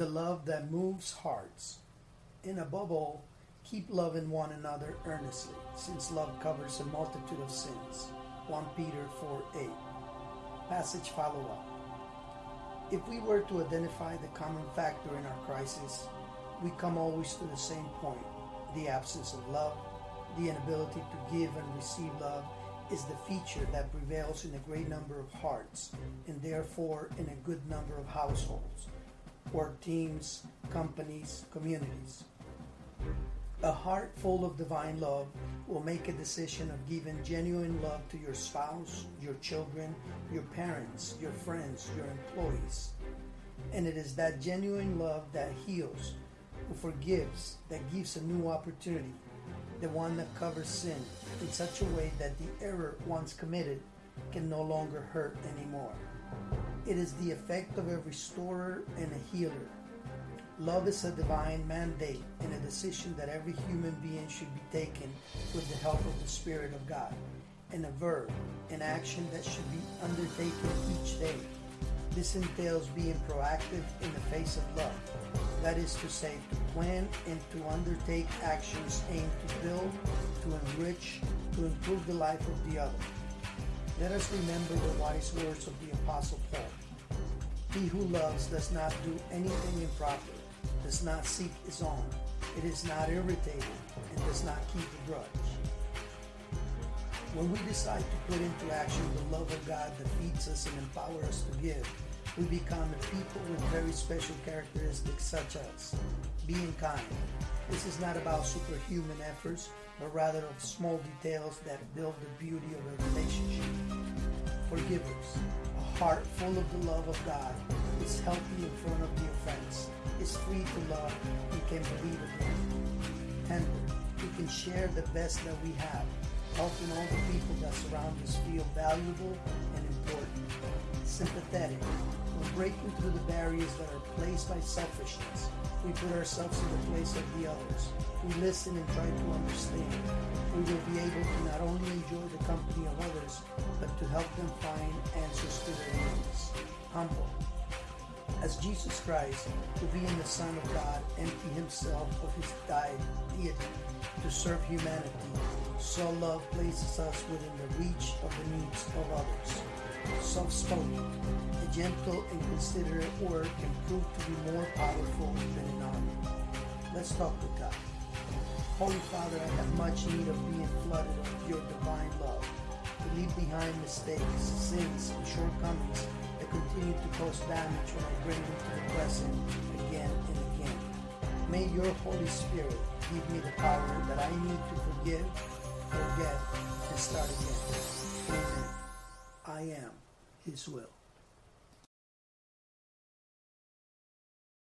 the love that moves hearts. And above all, keep loving one another earnestly, since love covers a multitude of sins. 1 Peter 4 8. Passage follow up. If we were to identify the common factor in our crisis, we come always to the same point the absence of love, the inability to give and receive love is the feature that prevails in a great number of hearts and therefore in a good number of households, work teams, companies, communities. A heart full of divine love will make a decision of giving genuine love to your spouse, your children, your parents, your friends, your employees. And it is that genuine love that heals, who forgives, that gives a new opportunity, the one that covers sin in such a way that the error once committed can no longer hurt anymore. It is the effect of a restorer and a healer. Love is a divine mandate and a decision that every human being should be taken with the help of the Spirit of God, and a verb, an action that should be undertaken each day. This entails being proactive in the face of love. That is to say, to plan and to undertake actions aimed to build, to enrich, to improve the life of the other. Let us remember the wise words of the Apostle Paul. He who loves does not do anything improper, does not seek his own, it is not irritated, and does not keep a grudge. When we decide to put into action the love of God that feeds us and empowers us to give, we become a people with very special characteristics such as being kind. This is not about superhuman efforts, but rather of small details that build the beauty of a relationship. Forgivers. A heart full of the love of God is healthy in front of the offense, is free to love, and can believe again. Tender. We can share the best that we have, helping all the people that surround us feel valuable and important. Sympathetic. We're breaking through the barriers that are placed by selfishness. We put ourselves in the place of the others. We listen and try to understand. We will be able to not only enjoy the company of others, but to help them find answers to their needs. Humble. As Jesus Christ, who being the Son of God, emptied himself of his deity to serve humanity, so love places us within the reach of the needs of others. Soft-spoken, a gentle and considerate word can prove to be more powerful than an army. Let's talk with God. Holy Father, I have much need of being flooded with your divine love, to leave behind mistakes, sins, and shortcomings that continue to cause damage when I bring them to the present again and again. May your Holy Spirit give me the power that I need to forgive, forget, and start again. Amen. I am His will.